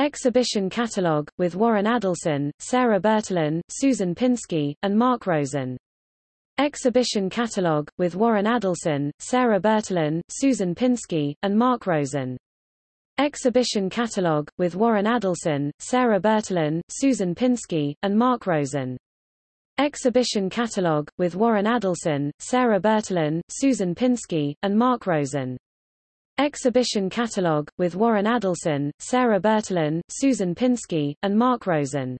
Exhibition Catalog, with Warren Adelson, Sarah Bertolin, Susan Pinsky, and Mark Rosen. Exhibition Catalog, with Warren Adelson, Sarah Bertolin, Susan Pinsky, and Mark Rosen. Exhibition Catalog, with Warren Adelson, Sarah Bertolin, Susan Pinsky, and Mark Rosen. Exhibition Catalog, with Warren Adelson, Sarah Bertolin, Susan Pinsky, and Mark Rosen. Exhibition Catalog, with Warren Adelson, Sarah Bertolin, Susan Pinsky, and Mark Rosen.